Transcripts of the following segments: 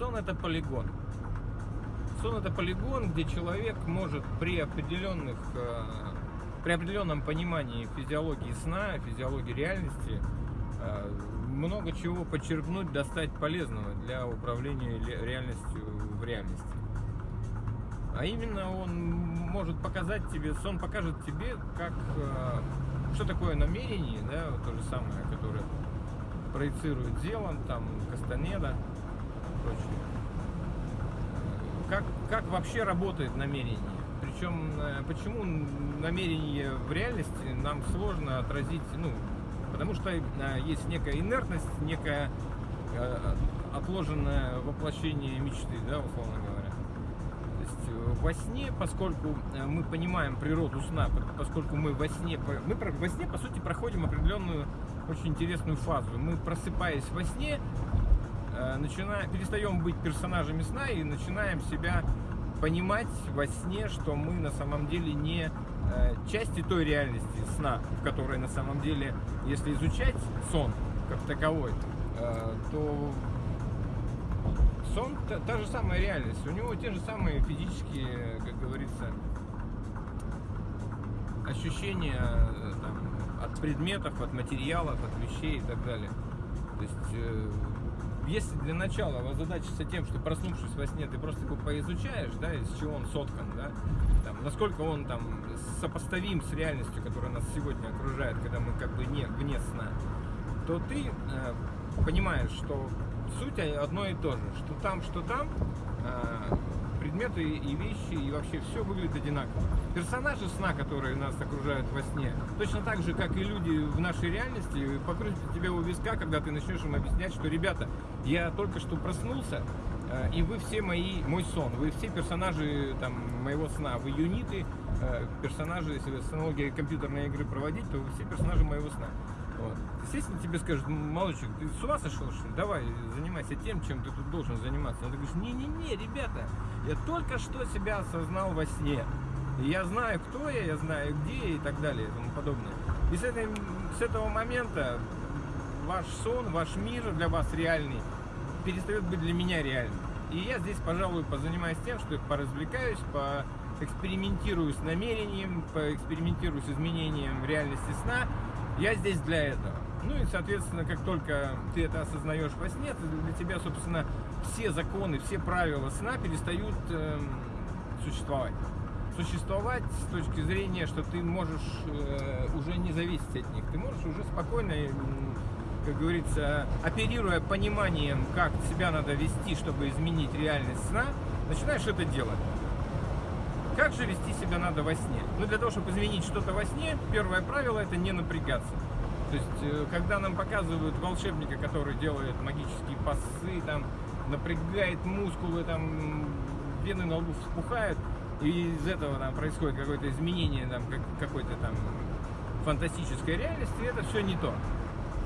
Сон это полигон. Сон это полигон, где человек может при определенных, э, при определенном понимании физиологии сна, физиологии реальности, э, много чего почерпнуть, достать полезного для управления реальностью в реальности. А именно он может показать тебе, сон покажет тебе, как, э, что такое намерение, да, то же самое, которое проецирует Зеланд, там, Кастанеда прочее. Как, как вообще работает намерение? Причем, э, почему намерение в реальности нам сложно отразить, ну, потому что э, есть некая инертность, некое отложенное воплощение мечты, да, условно говоря во сне, поскольку э, мы понимаем природу сна, поскольку мы во сне, мы во сне, по сути, проходим определенную очень интересную фазу. Мы, просыпаясь во сне, э, начинаем, перестаем быть персонажами сна и начинаем себя понимать во сне, что мы на самом деле не э, части той реальности сна, в которой на самом деле, если изучать сон как таковой, то сон та, та же самая реальность. У него те же самые физические, как говорится, ощущения э, там, от предметов, от материалов, от вещей и так далее. То есть, э, если для начала озадачиться тем, что проснувшись во сне, ты просто его поизучаешь, да, из чего он соткан, да, там, насколько он там сопоставим с реальностью, которая нас сегодня окружает, когда мы как бы не вне сна, то ты э, понимаешь, что суть одно и то же, что там, что там, а, предметы и вещи, и вообще все выглядит одинаково. Персонажи сна, которые нас окружают во сне, точно так же, как и люди в нашей реальности, покрутят тебе у виска, когда ты начнешь им объяснять, что, ребята, я только что проснулся, а, и вы все мои, мой сон, вы все персонажи там, моего сна, вы юниты, а, персонажи, если с аналогией компьютерной игры проводить, то вы все персонажи моего сна. Вот. Естественно, тебе скажут, мальчик, ты с ума сошел, что ли? Давай, занимайся тем, чем ты тут должен заниматься. Но ты говоришь, не-не-не, ребята, я только что себя осознал во сне. Я знаю, кто я, я знаю, где и так далее и тому подобное. И с, этой, с этого момента ваш сон, ваш мир для вас реальный перестает быть для меня реальным. И я здесь, пожалуй, позанимаюсь тем, что поразвлекаюсь, по экспериментирую с намерением, поэкспериментирую с изменением реальности сна я здесь для этого. Ну и, соответственно, как только ты это осознаешь во сне, для тебя, собственно, все законы, все правила сна перестают э, существовать. Существовать с точки зрения, что ты можешь э, уже не зависеть от них. Ты можешь уже спокойно, э, как говорится, оперируя пониманием, как себя надо вести, чтобы изменить реальность сна, начинаешь это делать. Как же вести себя надо во сне? Ну, для того, чтобы изменить что-то во сне, первое правило – это не напрягаться. То есть, э, когда нам показывают волшебника, который делает магические пасы, там, напрягает мускулы, там, вены на лбу вспухают, и из этого там происходит какое-то изменение, там, какой-то там фантастической реальности, это все не то.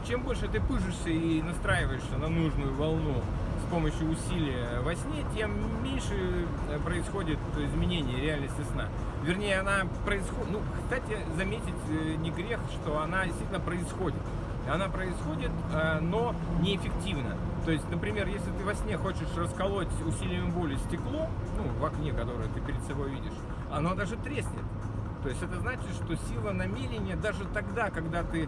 Чем больше ты пыжишься и настраиваешься на нужную волну с помощью усилия во сне, тем меньше э, происходит изменение реальности сна. Вернее, она происходит... Ну, кстати, заметить э, не грех, что она действительно происходит. Она происходит, э, но неэффективно. То есть, например, если ты во сне хочешь расколоть усилием воли стекло, ну, в окне, которое ты перед собой видишь, оно даже треснет. То есть это значит, что сила намерения даже тогда, когда ты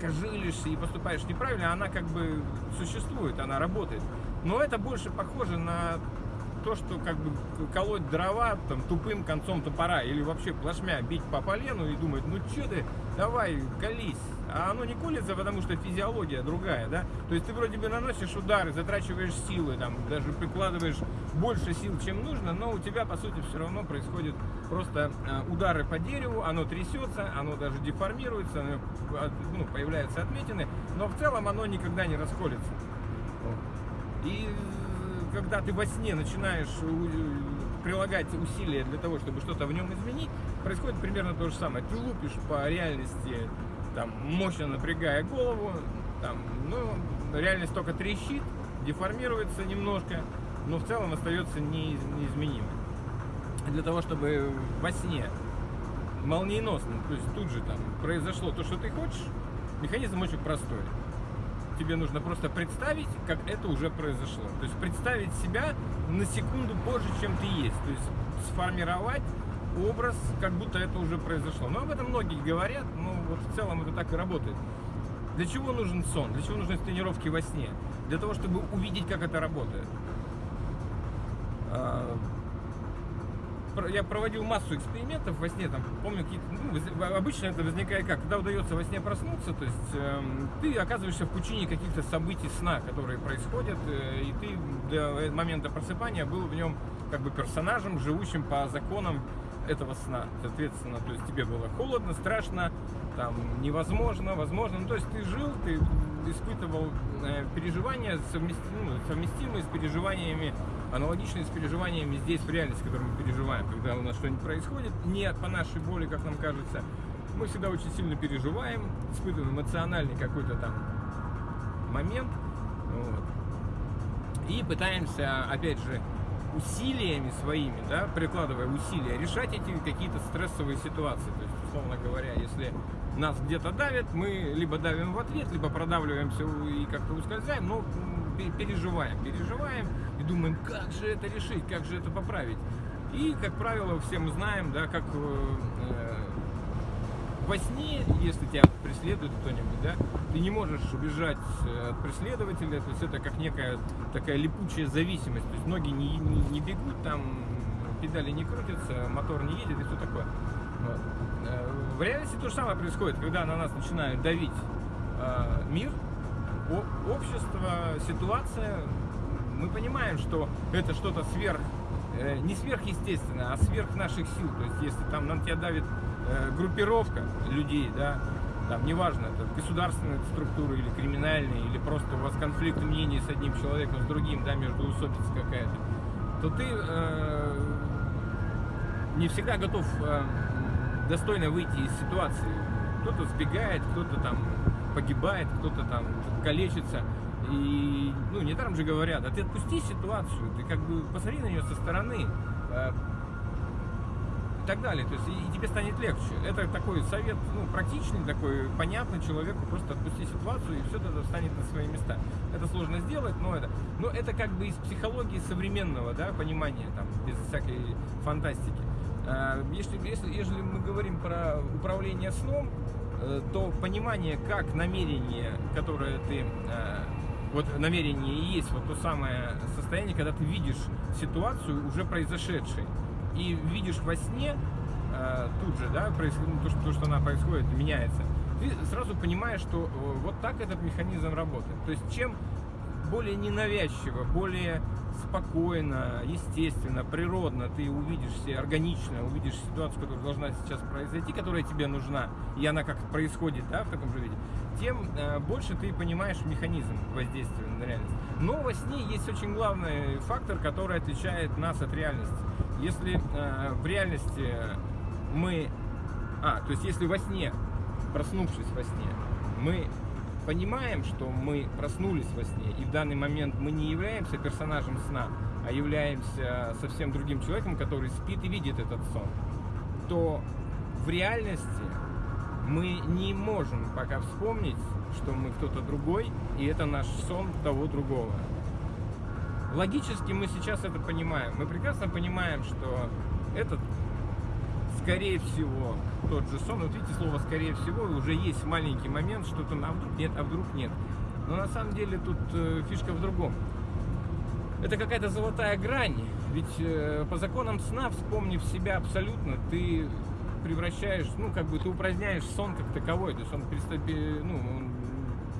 кожилишься и поступаешь неправильно, она как бы существует, она работает. Но это больше похоже на то, что как бы колоть дрова там тупым концом топора или вообще плашмя бить по полену и думать, ну что ты, давай, колись. А оно не колется, потому что физиология другая, да? То есть ты вроде бы наносишь удары, затрачиваешь силы, там, даже прикладываешь больше сил, чем нужно, но у тебя, по сути, все равно происходят просто э, удары по дереву, оно трясется, оно даже деформируется, оно, ну, появляются отметины, но в целом оно никогда не расколется. И когда ты во сне начинаешь э, прилагать усилия для того, чтобы что-то в нем изменить, происходит примерно то же самое. Ты лупишь по реальности, там, мощно напрягая голову, там, ну, реальность только трещит, деформируется немножко, но в целом остается неизменимой. Для того, чтобы во сне молниеносно, то есть тут же там произошло то, что ты хочешь, механизм очень простой. Тебе нужно просто представить, как это уже произошло. То есть представить себя на секунду позже, чем ты есть. То есть сформировать образ, как будто это уже произошло. Но об этом многие говорят, но вот в целом это так и работает. Для чего нужен сон? Для чего нужны тренировки во сне? Для того, чтобы увидеть, как это работает. Я проводил массу экспериментов во сне, там, помню, какие-то, ну, обычно это возникает как, когда удается во сне проснуться, то есть э, ты оказываешься в пучине каких-то событий сна, которые происходят, э, и ты до момента просыпания был в нем как бы персонажем, живущим по законам этого сна. Соответственно, то есть тебе было холодно, страшно, там невозможно, возможно. Ну, то есть ты жил, ты испытывал э, переживания совместимые, ну, совместимые с переживаниями, аналогичные с переживаниями здесь в реальности, которые мы переживаем, когда у нас что-нибудь происходит, не по нашей боли, как нам кажется. Мы всегда очень сильно переживаем, испытываем эмоциональный какой-то там момент. Вот. И пытаемся, опять же, усилиями своими, да, прикладывая усилия, решать эти какие-то стрессовые ситуации. То есть, условно говоря, если нас где-то давят, мы либо давим в ответ, либо продавливаемся и как-то ускользаем, но переживаем, переживаем думаем, как же это решить, как же это поправить. И, как правило, все мы знаем, да, как э, во сне, если тебя преследует кто-нибудь, да, ты не можешь убежать э, от преследователя, то есть это как некая такая липучая зависимость, то есть ноги не, не, не бегут, там педали не крутятся, мотор не едет и все такое. Вот. Э, в реальности то же самое происходит, когда на нас начинает давить э, мир, общество, ситуация, мы понимаем, что это что-то сверх, э, не сверхъестественное, а сверх наших сил. То есть, если там на тебя давит Э, группировка людей, да, там, неважно, это государственная структура или криминальная, или просто у вас конфликт мнений с одним человеком, с другим, да, между усобица какая-то, то ты э, не всегда готов э, достойно выйти из ситуации. Кто-то сбегает, кто-то там погибает, кто-то там калечится. И, ну, недаром же говорят, а ты отпусти ситуацию, ты как бы посмотри на нее со стороны, э, и так далее. То есть и, тебе станет легче. Это такой совет, ну, практичный, такой понятный человеку, просто отпусти ситуацию, и все это встанет на свои места. Это сложно сделать, но это, но это как бы из психологии современного, да, понимания, там, без всякой фантастики. А, если, если, если мы говорим про управление сном, э, то понимание, как намерение, которое ты э, вот намерение и есть вот то самое состояние, когда ты видишь ситуацию уже произошедшей и видишь во сне, э, тут же, да, происходит, ну, то, что, то, что она происходит, меняется, ты сразу понимаешь, что э, вот так этот механизм работает. То есть чем более ненавязчиво, более спокойно, естественно, природно ты увидишь себе, органично увидишь ситуацию, которая должна сейчас произойти, которая тебе нужна, и она как происходит, да, в таком же виде, тем э, больше ты понимаешь механизм воздействия на реальность. Но во сне есть очень главный фактор, который отличает нас от реальности. Если э, в реальности мы... А, то есть если во сне, проснувшись во сне, мы понимаем, что мы проснулись во сне, и в данный момент мы не являемся персонажем сна, а являемся совсем другим человеком, который спит и видит этот сон, то в реальности мы не можем пока вспомнить, что мы кто-то другой, и это наш сон того другого. Логически мы сейчас это понимаем. Мы прекрасно понимаем, что этот, скорее всего, тот же сон. Вот видите, слово «скорее всего» уже есть маленький момент, что-то, а вдруг нет, а вдруг нет. Но на самом деле тут э, фишка в другом. Это какая-то золотая грань. Ведь э, по законам сна, вспомнив себя абсолютно, ты превращаешь, ну, как бы ты упраздняешь сон как таковой. То есть он перестает, ну, он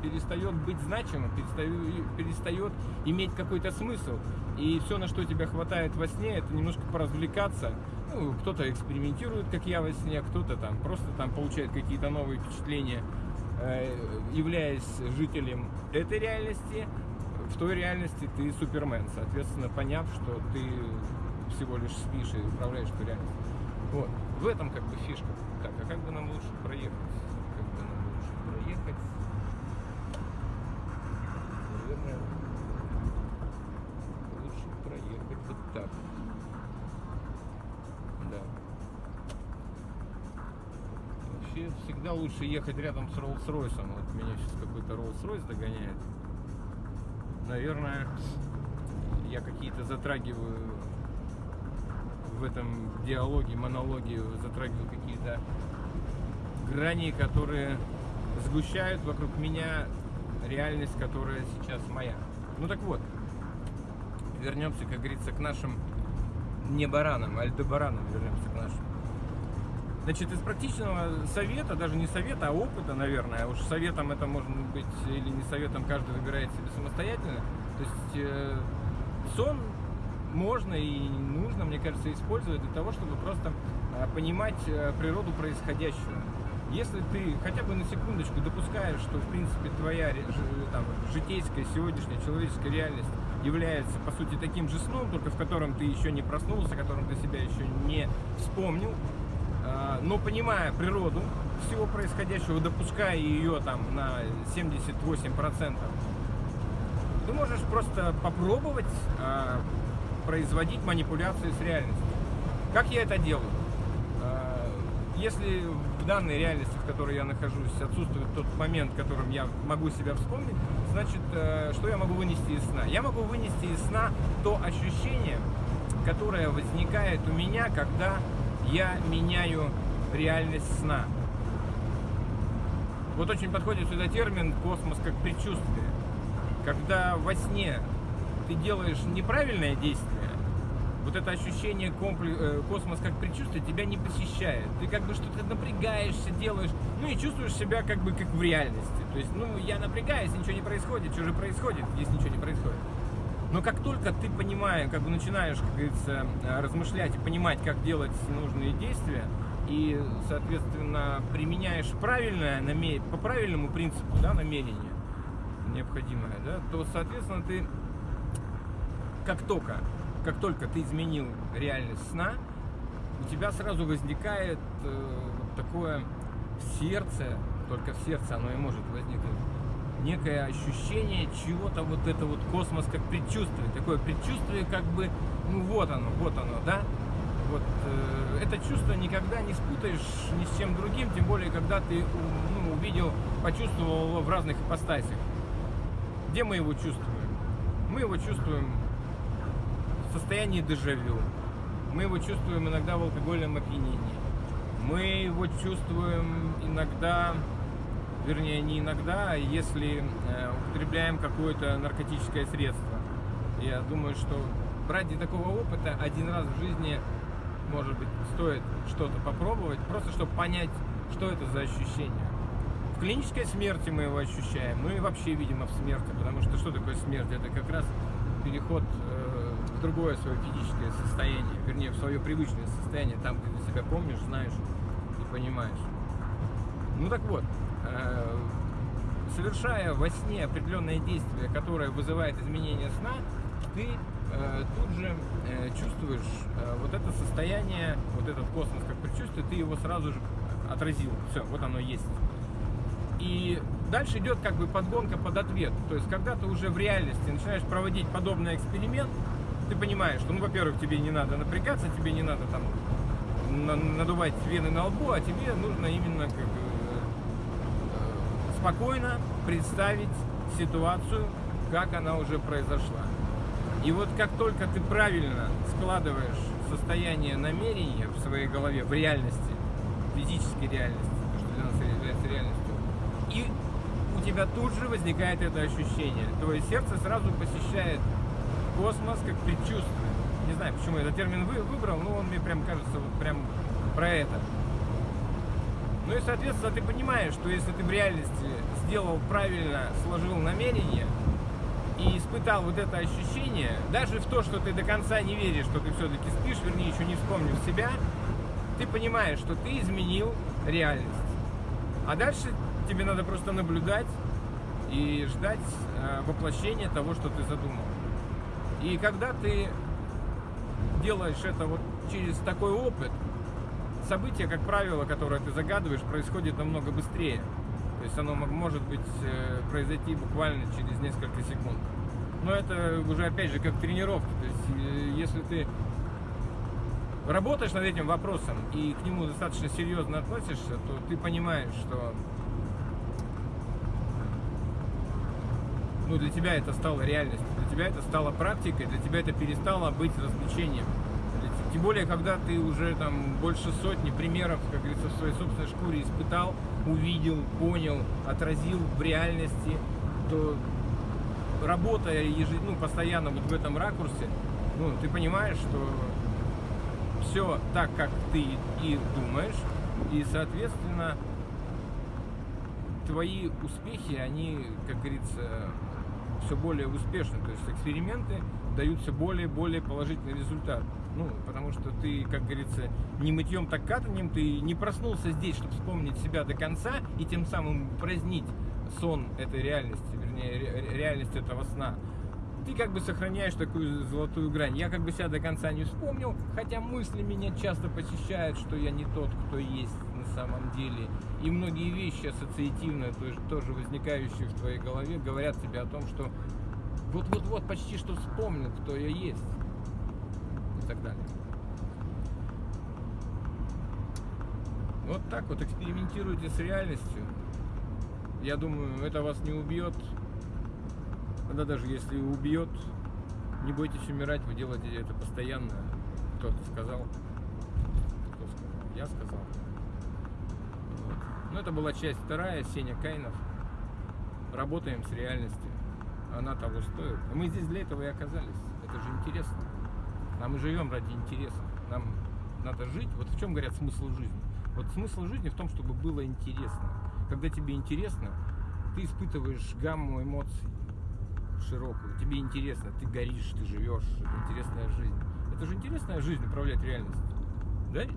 перестает быть значимым, перестает, перестает иметь какой-то смысл. И все, на что тебя хватает во сне, это немножко поразвлекаться. Ну, кто-то экспериментирует, как я во сне, кто-то там просто там получает какие-то новые впечатления, э, являясь жителем этой реальности. В той реальности ты супермен, соответственно, поняв, что ты всего лишь спишь и управляешь той реальностью. Вот. В этом как бы фишка. Так, а как бы нам лучше проехать? Как бы нам лучше проехать? наверное, лучше проехать вот так. Лучше ехать рядом с Роллс-Ройсом. Вот меня сейчас какой-то Роллс-Ройс догоняет. Наверное, я какие-то затрагиваю в этом диалоге, монологе, затрагиваю какие-то грани, которые сгущают вокруг меня реальность, которая сейчас моя. Ну так вот, вернемся, как говорится, к нашим не баранам, а альдебаранам вернемся к нашим. Значит, из практичного совета, даже не совета, а опыта, наверное, уж советом это может быть или не советом, каждый выбирает себе самостоятельно. То есть э, сон можно и нужно, мне кажется, использовать для того, чтобы просто э, понимать э, природу происходящего. Если ты хотя бы на секундочку допускаешь, что в принципе твоя там, житейская сегодняшняя человеческая реальность является по сути таким же сном, только в котором ты еще не проснулся, в котором ты себя еще не вспомнил, но понимая природу всего происходящего, допуская ее там на 78%, ты можешь просто попробовать а, производить манипуляции с реальностью. Как я это делаю? А, если в данной реальности, в которой я нахожусь, отсутствует тот момент, в котором я могу себя вспомнить, значит, э, что я могу вынести из сна? Я могу вынести из сна то ощущение, которое возникает у меня, когда я меняю реальность сна. Вот очень подходит сюда термин «космос как предчувствие». Когда во сне ты делаешь неправильное действие, вот это ощущение э, космос как предчувствие тебя не посещает. Ты как бы что-то напрягаешься, делаешь, ну и чувствуешь себя как бы как в реальности. То есть, ну, я напрягаюсь, ничего не происходит, что же происходит, если ничего не происходит. Но как только ты понимаешь, как бы начинаешь, как говорится, э, размышлять и понимать, как делать нужные действия, и, соответственно, применяешь правильное, по правильному принципу да, намерение необходимое, да, то, соответственно, ты как только, как только ты изменил реальность сна, у тебя сразу возникает э, такое в сердце, только в сердце оно и может возникнуть, некое ощущение чего-то вот это вот космос как предчувствие, такое предчувствие как бы, ну вот оно, вот оно, да, вот э, это чувство никогда не спутаешь ни с чем другим, тем более, когда ты ну, увидел, почувствовал его в разных ипостасях. Где мы его чувствуем? Мы его чувствуем в состоянии дежавю. Мы его чувствуем иногда в алкогольном опьянении. Мы его чувствуем иногда вернее не иногда, а если э, употребляем какое-то наркотическое средство. Я думаю, что ради такого опыта один раз в жизни, может быть, стоит что-то попробовать, просто чтобы понять, что это за ощущение. В клинической смерти мы его ощущаем, мы вообще, видимо, в смерти, потому что что такое смерть? Это как раз переход э, в другое свое физическое состояние, вернее, в свое привычное состояние, там, где ты себя помнишь, знаешь и понимаешь. Ну так вот, совершая во сне определенное действие, которое вызывает изменение сна, ты э, тут же э, чувствуешь вот это состояние, вот этот космос как предчувствие, ты его сразу же отразил. Все, вот оно есть. И дальше идет как бы подгонка под ответ. То есть, когда ты уже в реальности начинаешь проводить подобный эксперимент, ты понимаешь, что, ну, во-первых, тебе не надо напрягаться, тебе не надо там надувать вены на лбу, а тебе нужно именно как спокойно представить ситуацию, как она уже произошла. И вот как только ты правильно складываешь состояние намерения в своей голове, в реальности, физической реальности, то, что для нас является реальностью, и у тебя тут же возникает это ощущение. Твое сердце сразу посещает космос как предчувствие. Не знаю, почему я этот термин выбрал, но он мне прям кажется вот прям про это. Ну и, соответственно, ты понимаешь, что если ты в реальности сделал правильно, сложил намерение и испытал вот это ощущение, даже в то, что ты до конца не веришь, что ты все-таки спишь, вернее, еще не вспомнил себя, ты понимаешь, что ты изменил реальность. А дальше тебе надо просто наблюдать и ждать э, воплощения того, что ты задумал. И когда ты делаешь это вот через такой опыт, событие, как правило, которое ты загадываешь, происходит намного быстрее. То есть оно может быть э, произойти буквально через несколько секунд. Но это уже опять же как тренировка. То есть э, если ты работаешь над этим вопросом и к нему достаточно серьезно относишься, то ты понимаешь, что ну, для тебя это стало реальностью, для тебя это стало практикой, для тебя это перестало быть развлечением. Тем более, когда ты уже там больше сотни примеров, как говорится, в своей собственной шкуре испытал, увидел, понял, отразил в реальности, то работая ежед... ну, постоянно вот в этом ракурсе, ну, ты понимаешь, что все так, как ты и думаешь, и, соответственно, твои успехи, они, как говорится, все более успешны. То есть эксперименты дают все более и более положительный результат. Ну, потому что ты, как говорится, не мытьем, так катанием, ты не проснулся здесь, чтобы вспомнить себя до конца и тем самым празднить сон этой реальности, вернее, ре реальность этого сна. Ты как бы сохраняешь такую золотую грань. Я как бы себя до конца не вспомнил, хотя мысли меня часто посещают, что я не тот, кто есть на самом деле. И многие вещи ассоциативные, то есть тоже возникающие в твоей голове, говорят тебе о том, что вот-вот-вот почти что вспомнил, кто я есть. И так далее. Вот так вот экспериментируйте с реальностью. Я думаю, это вас не убьет. Тогда даже если убьет, не бойтесь умирать, вы делаете это постоянно. Кто-то сказал. Кто сказал? Я сказал. Вот. Ну, это была часть вторая, Сеня Кайнов. Работаем с реальностью. Она того стоит. Мы здесь для этого и оказались. Это же интересно. А мы живем ради интереса. Нам надо жить. Вот в чем говорят смысл жизни. Вот смысл жизни в том, чтобы было интересно. Когда тебе интересно, ты испытываешь гамму эмоций широкую. Тебе интересно, ты горишь, ты живешь. Это интересная жизнь. Это же интересная жизнь управлять реальностью. Да ведь?